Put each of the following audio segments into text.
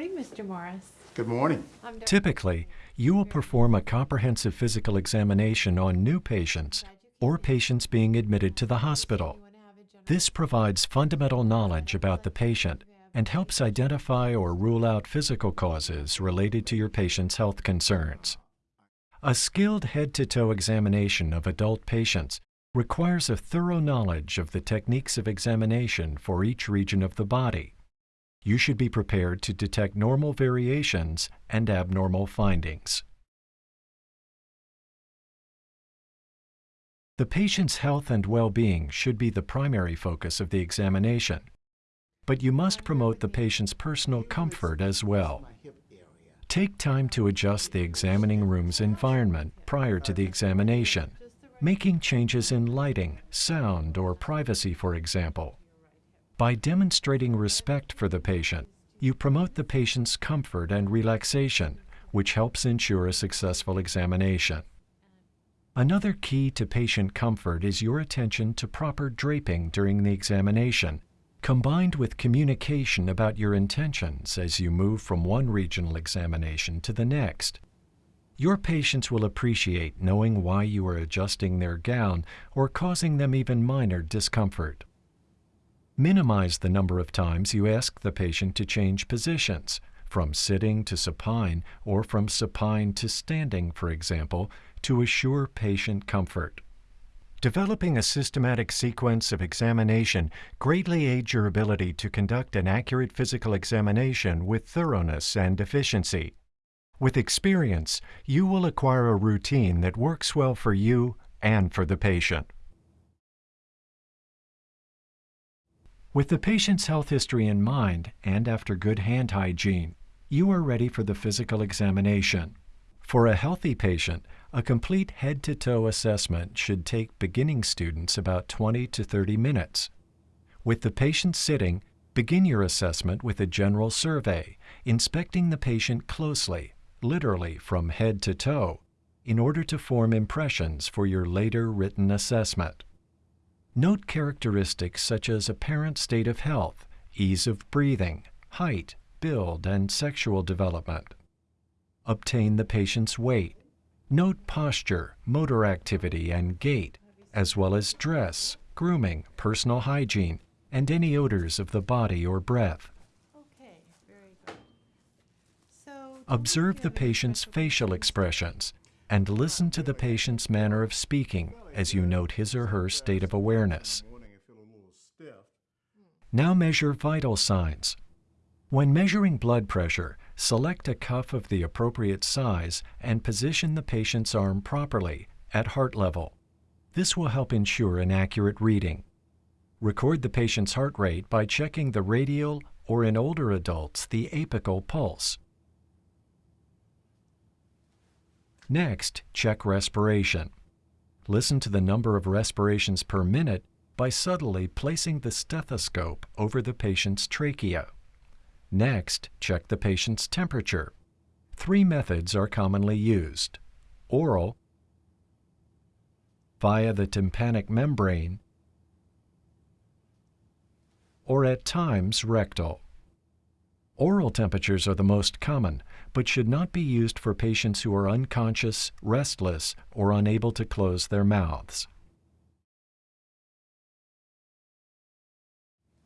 morning, Mr. Morris. Good morning. Typically, you will perform a comprehensive physical examination on new patients or patients being admitted to the hospital. This provides fundamental knowledge about the patient and helps identify or rule out physical causes related to your patient's health concerns. A skilled head-to-toe examination of adult patients requires a thorough knowledge of the techniques of examination for each region of the body. You should be prepared to detect normal variations and abnormal findings. The patient's health and well-being should be the primary focus of the examination, but you must promote the patient's personal comfort as well. Take time to adjust the examining room's environment prior to the examination, making changes in lighting, sound, or privacy, for example. By demonstrating respect for the patient, you promote the patient's comfort and relaxation, which helps ensure a successful examination. Another key to patient comfort is your attention to proper draping during the examination, combined with communication about your intentions as you move from one regional examination to the next. Your patients will appreciate knowing why you are adjusting their gown or causing them even minor discomfort. Minimize the number of times you ask the patient to change positions, from sitting to supine or from supine to standing, for example, to assure patient comfort. Developing a systematic sequence of examination greatly aids your ability to conduct an accurate physical examination with thoroughness and efficiency. With experience, you will acquire a routine that works well for you and for the patient. With the patient's health history in mind and after good hand hygiene, you are ready for the physical examination. For a healthy patient, a complete head-to-toe assessment should take beginning students about 20 to 30 minutes. With the patient sitting, begin your assessment with a general survey, inspecting the patient closely, literally from head to toe, in order to form impressions for your later written assessment. Note characteristics such as apparent state of health, ease of breathing, height, build, and sexual development. Obtain the patient's weight, Note posture, motor activity, and gait, as well as dress, grooming, personal hygiene, and any odors of the body or breath. Okay, very good. So, Observe the patient's facial expressions and listen to the patient's manner of speaking as you note his or her state of awareness. Now measure vital signs. When measuring blood pressure, select a cuff of the appropriate size and position the patient's arm properly at heart level. This will help ensure an accurate reading. Record the patient's heart rate by checking the radial or in older adults the apical pulse. Next, check respiration. Listen to the number of respirations per minute by subtly placing the stethoscope over the patient's trachea. Next, check the patient's temperature. Three methods are commonly used. Oral, via the tympanic membrane, or at times rectal. Oral temperatures are the most common, but should not be used for patients who are unconscious, restless, or unable to close their mouths.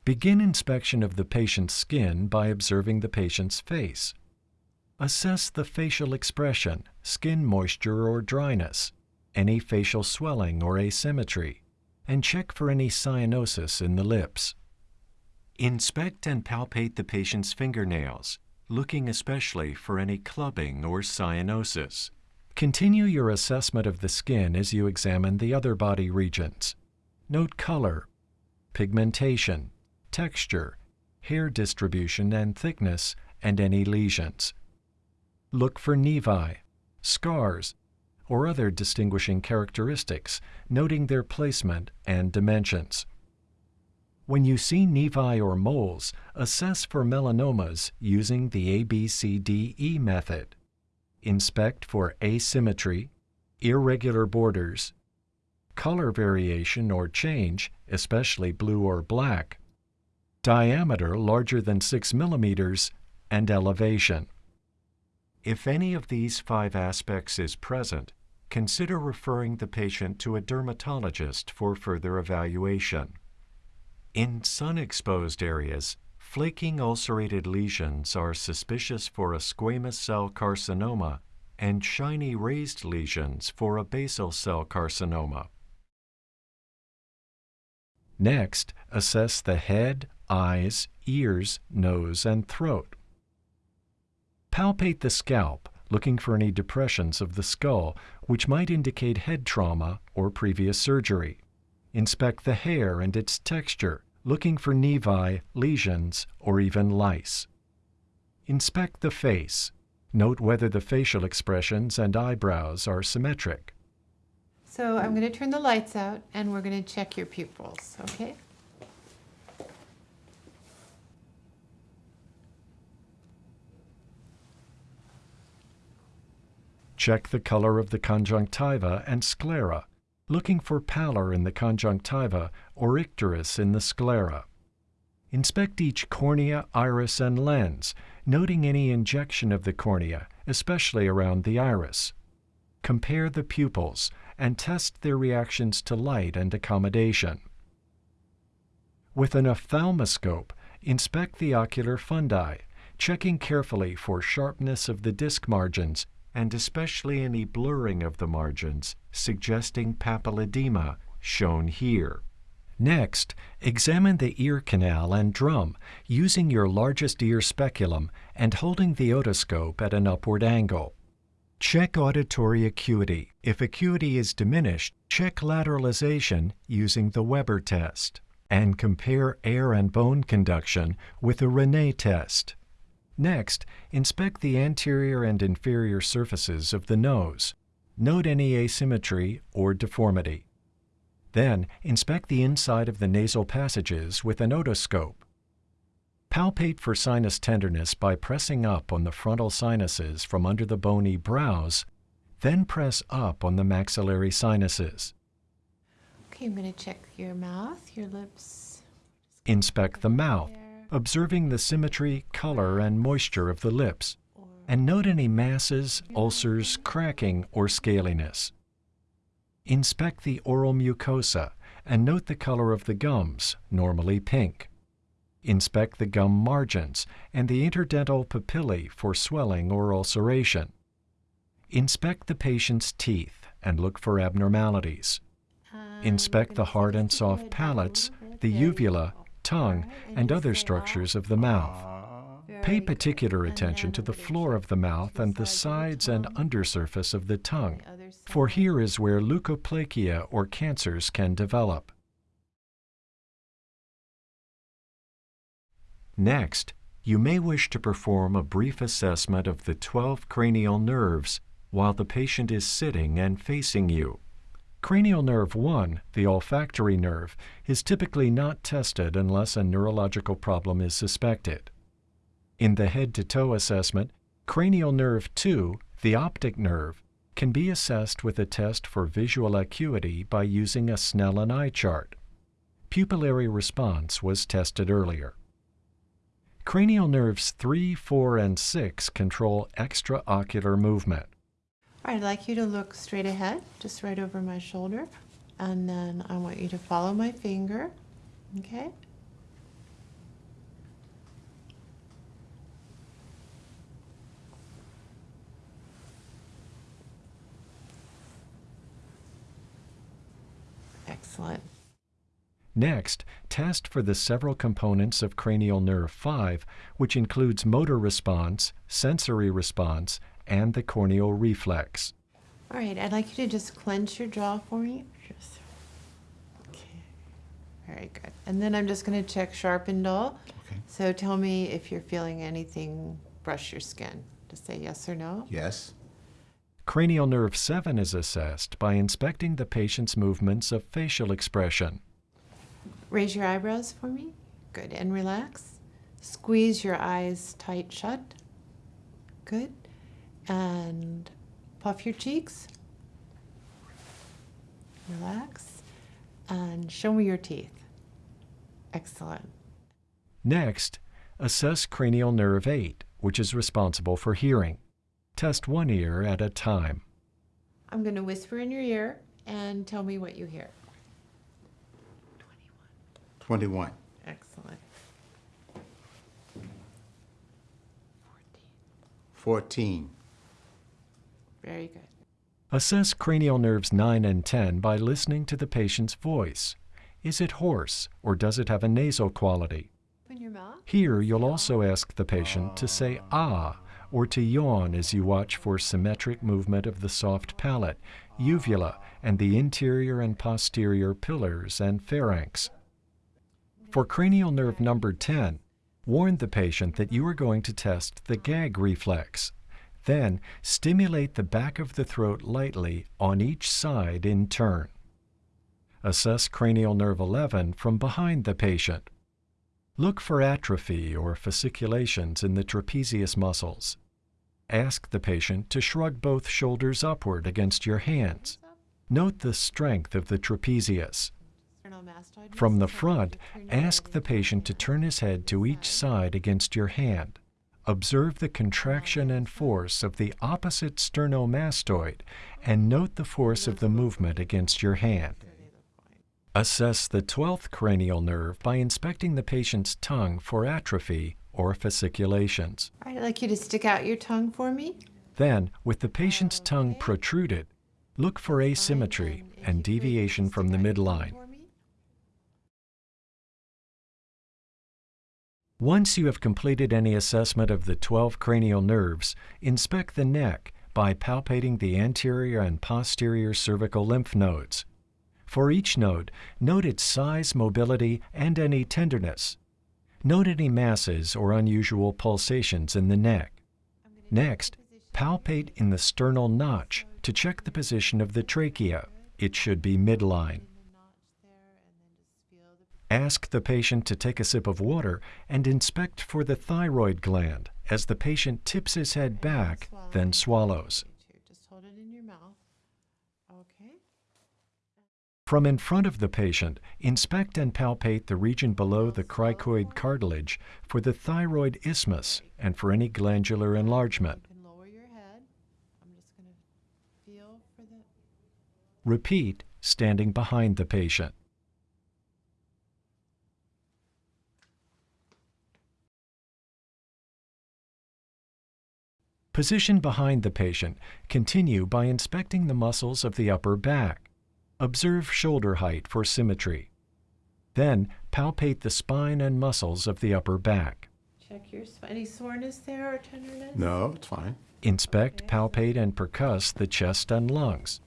Begin inspection of the patient's skin by observing the patient's face. Assess the facial expression, skin moisture or dryness, any facial swelling or asymmetry, and check for any cyanosis in the lips. Inspect and palpate the patient's fingernails, looking especially for any clubbing or cyanosis. Continue your assessment of the skin as you examine the other body regions. Note color, pigmentation, texture, hair distribution and thickness, and any lesions. Look for nevi, scars, or other distinguishing characteristics, noting their placement and dimensions. When you see nevi or moles, assess for melanomas using the ABCDE method. Inspect for asymmetry, irregular borders, color variation or change, especially blue or black, diameter larger than 6 millimeters, and elevation. If any of these five aspects is present, consider referring the patient to a dermatologist for further evaluation. In sun-exposed areas, flaking ulcerated lesions are suspicious for a squamous cell carcinoma and shiny raised lesions for a basal cell carcinoma. Next, assess the head, eyes, ears, nose, and throat. Palpate the scalp, looking for any depressions of the skull, which might indicate head trauma or previous surgery. Inspect the hair and its texture, looking for nevi, lesions, or even lice. Inspect the face. Note whether the facial expressions and eyebrows are symmetric. So I'm going to turn the lights out and we're going to check your pupils, okay? Check the color of the conjunctiva and sclera, looking for pallor in the conjunctiva or icterus in the sclera. Inspect each cornea, iris, and lens, noting any injection of the cornea, especially around the iris. Compare the pupils and test their reactions to light and accommodation. With an ophthalmoscope, inspect the ocular fundi, checking carefully for sharpness of the disc margins and especially any blurring of the margins, suggesting papilledema, shown here. Next, examine the ear canal and drum using your largest ear speculum and holding the otoscope at an upward angle. Check auditory acuity. If acuity is diminished, check lateralization using the Weber test. And compare air and bone conduction with a Rinne test. Next, inspect the anterior and inferior surfaces of the nose. Note any asymmetry or deformity. Then, inspect the inside of the nasal passages with an otoscope. Palpate for sinus tenderness by pressing up on the frontal sinuses from under the bony brows, then press up on the maxillary sinuses. Okay, I'm going to check your mouth, your lips. Inspect the mouth, observing the symmetry, color, and moisture of the lips, and note any masses, ulcers, cracking, or scaliness. Inspect the oral mucosa and note the color of the gums, normally pink. Inspect the gum margins and the interdental papillae for swelling or ulceration. Inspect the patient's teeth and look for abnormalities. Um, Inspect the hard and soft palates, down a little the bit. There you uvula. Tongue, and other structures of the mouth. Pay particular attention to the floor of the mouth and the sides and undersurface of the tongue, for here is where leukoplakia or cancers can develop. Next, you may wish to perform a brief assessment of the 12 cranial nerves while the patient is sitting and facing you. Cranial nerve 1, the olfactory nerve, is typically not tested unless a neurological problem is suspected. In the head to toe assessment, cranial nerve 2, the optic nerve, can be assessed with a test for visual acuity by using a Snellen eye chart. Pupillary response was tested earlier. Cranial nerves 3, 4, and 6 control extraocular movement. I'd like you to look straight ahead, just right over my shoulder. And then I want you to follow my finger, okay? Excellent. Next, test for the several components of cranial nerve 5, which includes motor response, sensory response, and the corneal reflex. All right, I'd like you to just clench your jaw for me. Just, okay, very good. And then I'm just going to check sharp and dull. Okay. So tell me if you're feeling anything brush your skin. Just say yes or no. Yes. Cranial nerve 7 is assessed by inspecting the patient's movements of facial expression. Raise your eyebrows for me. Good. And relax. Squeeze your eyes tight shut. Good. And puff your cheeks. Relax. And show me your teeth. Excellent. Next, assess cranial nerve 8, which is responsible for hearing. Test one ear at a time. I'm going to whisper in your ear and tell me what you hear. 21. 21. Excellent. 14. 14. Very good. Assess cranial nerves 9 and 10 by listening to the patient's voice. Is it hoarse or does it have a nasal quality? Open your mouth. Here, you'll also ask the patient to say ah or to yawn as you watch for symmetric movement of the soft palate, uvula, and the anterior and posterior pillars and pharynx. For cranial nerve number 10, warn the patient that you are going to test the gag reflex. Then, stimulate the back of the throat lightly on each side in turn. Assess cranial nerve 11 from behind the patient. Look for atrophy or fasciculations in the trapezius muscles. Ask the patient to shrug both shoulders upward against your hands. Note the strength of the trapezius. From the front, ask the patient to turn his head to each side against your hand. Observe the contraction and force of the opposite sternomastoid and note the force of the movement against your hand. Assess the 12th cranial nerve by inspecting the patient's tongue for atrophy or fasciculations. All right, I'd like you to stick out your tongue for me. Then, with the patient's tongue protruded, look for asymmetry and deviation from the out your tongue midline. Once you have completed any assessment of the 12 cranial nerves, inspect the neck by palpating the anterior and posterior cervical lymph nodes. For each node, note its size, mobility, and any tenderness. Note any masses or unusual pulsations in the neck. Next, palpate in the sternal notch to check the position of the trachea. It should be midline. Ask the patient to take a sip of water and inspect for the thyroid gland as the patient tips his head back, then swallows. Just hold it in your mouth. Okay. From in front of the patient, inspect and palpate the region below the cricoid cartilage for the thyroid isthmus and for any glandular enlargement. Lower your head. I'm just going to feel for the. Repeat, standing behind the patient. Position behind the patient. Continue by inspecting the muscles of the upper back. Observe shoulder height for symmetry. Then palpate the spine and muscles of the upper back. Check your sp- any soreness there or tenderness. No, it's fine. Inspect, palpate, and percuss the chest and lungs.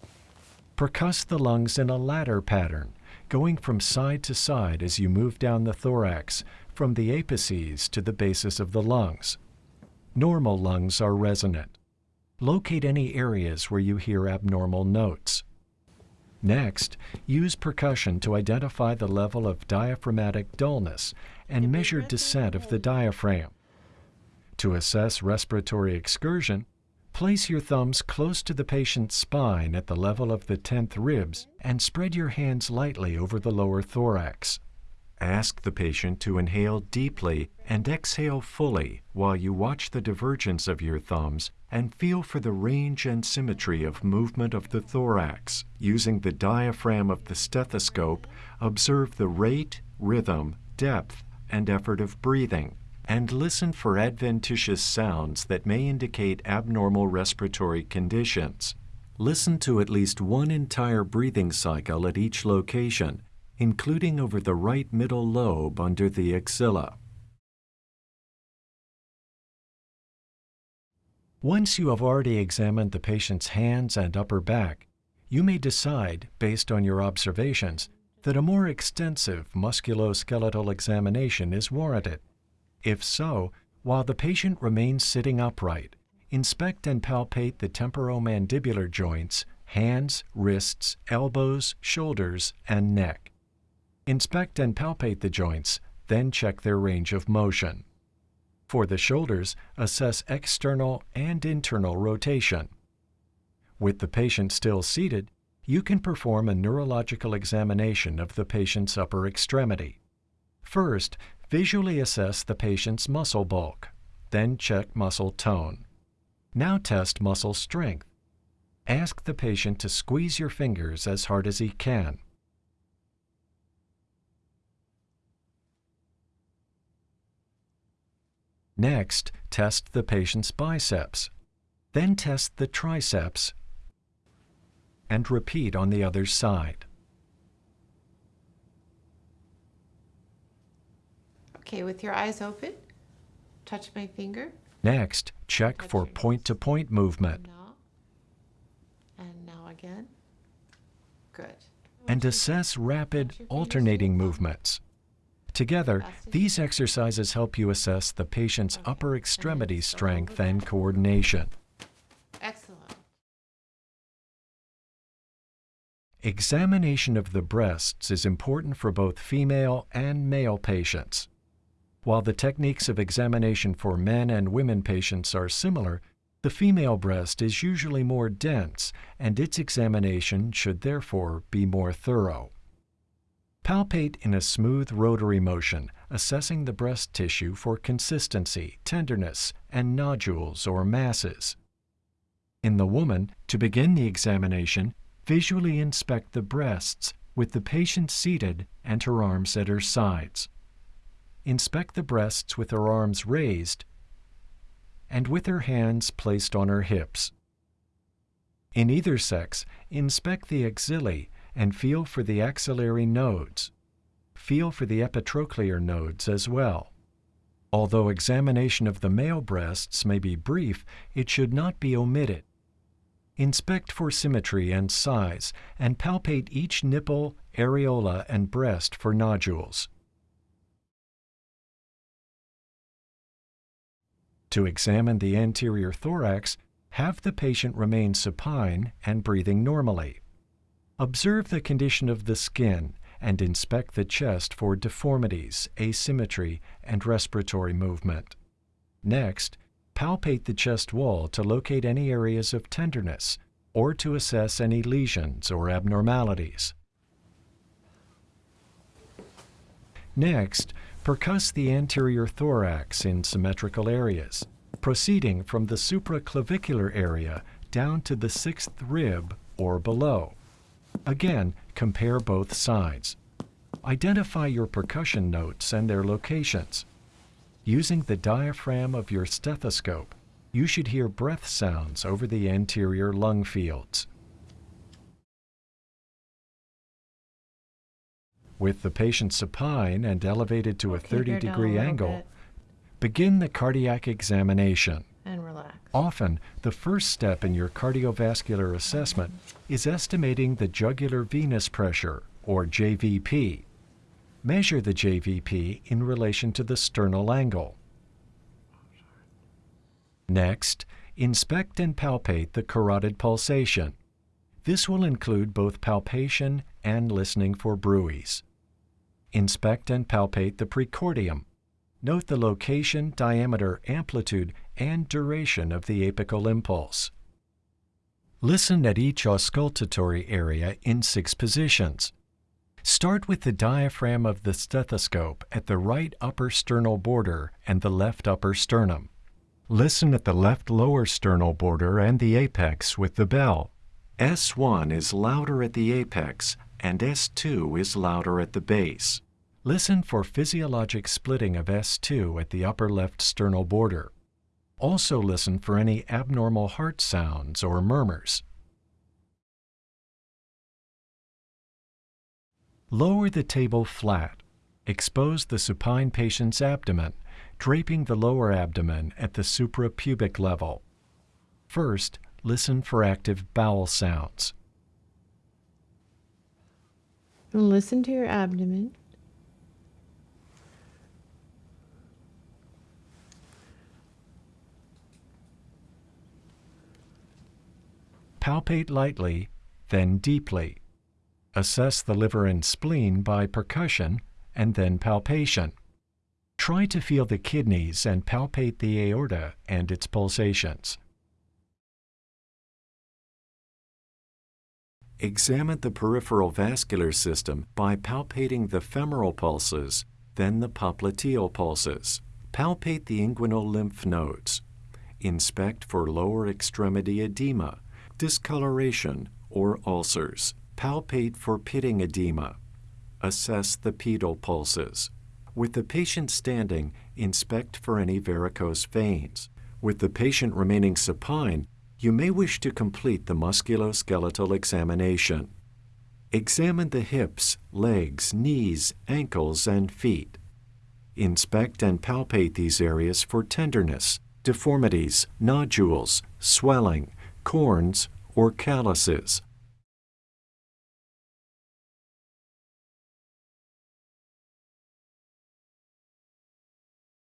Percuss the lungs in a ladder pattern, going from side to side as you move down the thorax, from the apices to the basis of the lungs. Normal lungs are resonant. Locate any areas where you hear abnormal notes. Next, use percussion to identify the level of diaphragmatic dullness and measure descent of the diaphragm. To assess respiratory excursion, place your thumbs close to the patient's spine at the level of the 10th ribs and spread your hands lightly over the lower thorax. Ask the patient to inhale deeply and exhale fully while you watch the divergence of your thumbs and feel for the range and symmetry of movement of the thorax. Using the diaphragm of the stethoscope, observe the rate, rhythm, depth, and effort of breathing, and listen for adventitious sounds that may indicate abnormal respiratory conditions. Listen to at least one entire breathing cycle at each location, including over the right middle lobe under the axilla. Once you have already examined the patient's hands and upper back, you may decide, based on your observations, that a more extensive musculoskeletal examination is warranted. If so, while the patient remains sitting upright, inspect and palpate the temporomandibular joints, hands, wrists, elbows, shoulders, and neck. Inspect and palpate the joints, then check their range of motion. For the shoulders, assess external and internal rotation. With the patient still seated, you can perform a neurological examination of the patient's upper extremity. First, visually assess the patient's muscle bulk. then check muscle tone. Now test muscle strength. Ask the patient to squeeze your fingers as hard as he can. Next, test the patient's biceps. Then test the triceps and repeat on the other side. Okay, with your eyes open, touch my finger. Next, check Touch for point-to-point movement And now again. Good. and assess rapid Touch your fingers alternating movements. Together, Fast as you these exercises help you assess the patient's upper extremity strength and coordination. Excellent. Examination of the breasts is important for both female and male patients. While the techniques of examination for men and women patients are similar, the female breast is usually more dense, and its examination should therefore be more thorough. Palpate in a smooth rotary motion, assessing the breast tissue for consistency, tenderness, and nodules or masses. In the woman, to begin the examination, visually inspect the breasts with the patient seated and her arms at her sides. Inspect the breasts with her arms raised and with her hands placed on her hips. In either sex, inspect the axillae and feel for the axillary nodes. Feel for the epitrochlear nodes as well. Although examination of the male breasts may be brief, it should not be omitted. Inspect for symmetry and size and palpate each nipple, areola, and breast for nodules. To examine the anterior thorax, have the patient remain supine and breathing normally. Observe the condition of the skin and inspect the chest for deformities, asymmetry, and respiratory movement. Next, palpate the chest wall to locate any areas of tenderness or to assess any lesions or abnormalities. Next, percuss the anterior thorax in symmetrical areas, proceeding from the supraclavicular area down to the sixth rib or below. Again, compare both sides. Identify your percussion notes and their locations. Using the diaphragm of your stethoscope, you should hear breath sounds over the anterior lung fields. With the patient supine and elevated to a 30 bear down a degree angle, bit begin the cardiac examination. And relax. Often, the first step in your cardiovascular assessment is estimating the jugular venous pressure, or JVP. Measure the JVP in relation to the sternal angle. Next, inspect and palpate the carotid pulsation. This will include both palpation and listening for bruits. Inspect and palpate the precordium. Note the location, diameter, amplitude, and duration of the apical impulse. Listen at each auscultatory area in six positions. Start with the diaphragm of the stethoscope at the right upper sternal border and the left upper sternum. Listen at the left lower sternal border and the apex with the bell. S1 is louder at the apex and S2 is louder at the base. Listen for physiologic splitting of S2 at the upper left sternal border. Also listen for any abnormal heart sounds or murmurs. Lower the table flat. Expose the supine patient's abdomen, draping the lower abdomen at the suprapubic level. First, listen for active bowel sounds. Listen to your abdomen. Palpate lightly, then deeply. Assess the liver and spleen by percussion and then palpation. Try to feel the kidneys and palpate the aorta and its pulsations. Examine the peripheral vascular system by palpating the femoral pulses, then the popliteal pulses. palpate the inguinal lymph nodes. Inspect for lower extremity edema, discoloration, or ulcers. Palpate for pitting edema. Assess the pedal pulses. With the patient standing, inspect for any varicose veins. With the patient remaining supine, you may wish to complete the musculoskeletal examination. Examine the hips, legs, knees, ankles, and feet. Inspect and palpate these areas for tenderness, deformities, nodules, swelling, corns, or calluses.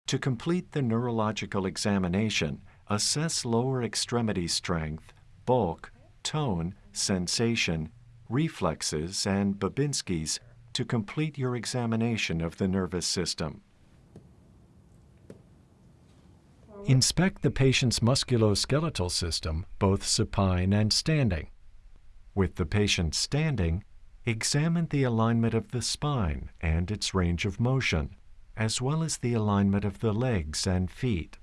To complete the neurological examination, assess lower extremity strength, bulk, tone, sensation, reflexes, and Babinski's to complete your examination of the nervous system. Inspect the patient's musculoskeletal system, both supine and standing. With the patient standing, examine the alignment of the spine and its range of motion, as well as the alignment of the legs and feet.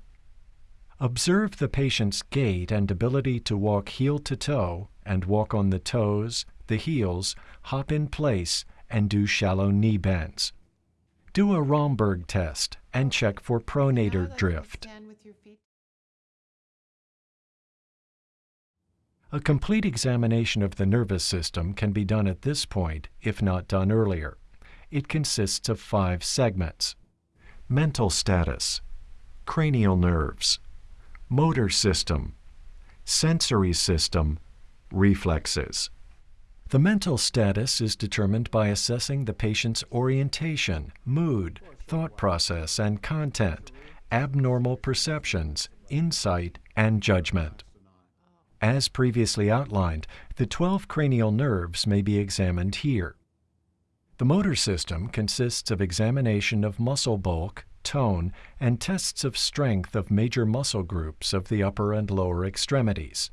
Observe the patient's gait and ability to walk heel to toe and walk on the toes, the heels, hop in place, and do shallow knee bends. Do a Romberg test and check for pronator drift. A complete examination of the nervous system can be done at this point, if not done earlier. It consists of five segments mental status, cranial nerves, motor system, sensory system, reflexes. The mental status is determined by assessing the patient's orientation, mood, thought process, and content, abnormal perceptions, insight, and judgment. As previously outlined, the 12 cranial nerves may be examined here. The motor system consists of examination of muscle bulk, tone, and tests of strength of major muscle groups of the upper and lower extremities.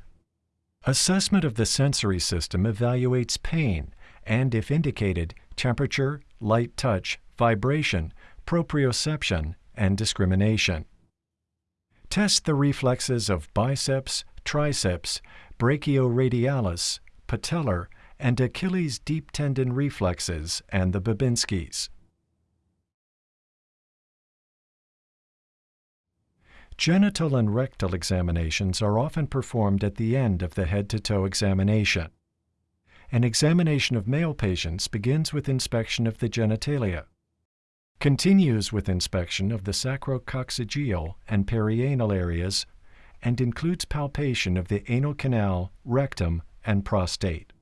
Assessment of the sensory system evaluates pain and, if indicated, temperature, light touch, vibration, proprioception, and discrimination. Test the reflexes of biceps, triceps, brachioradialis, patellar, and Achilles deep tendon reflexes and the Babinski's. Genital and rectal examinations are often performed at the end of the head to toe examination. An examination of male patients begins with inspection of the genitalia, continues with inspection of the sacrococcygeal and perianal areas, and includes palpation of the anal canal, rectum, and prostate.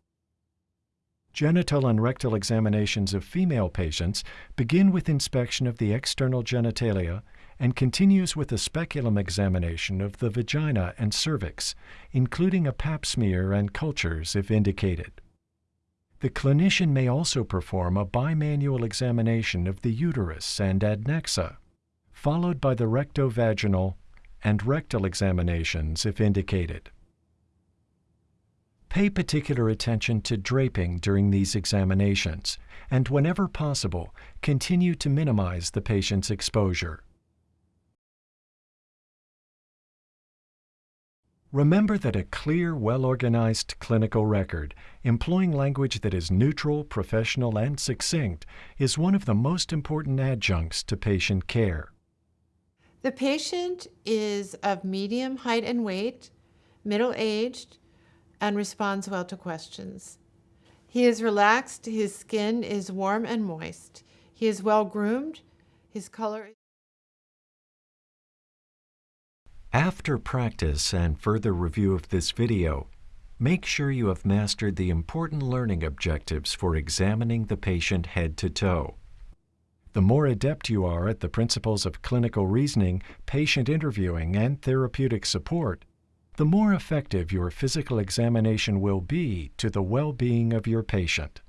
Genital and rectal examinations of female patients begin with inspection of the external genitalia and continues with a speculum examination of the vagina and cervix, including a pap smear and cultures if indicated. The clinician may also perform a bimanual examination of the uterus and adnexa, followed by the rectovaginal and rectal examinations if indicated. Pay particular attention to draping during these examinations, and whenever possible, continue to minimize the patient's exposure. Remember that a clear, well organized clinical record, employing language that is neutral, professional, and succinct, is one of the most important adjuncts to patient care. The patient is of medium height and weight, middle aged, and responds well to questions. He is relaxed, his skin is warm and moist. He is well groomed, his color is. After practice and further review of this video, make sure you have mastered the important learning objectives for examining the patient head to toe. The more adept you are at the principles of clinical reasoning, patient interviewing, and therapeutic support, the more effective your physical examination will be to the well being of your patient.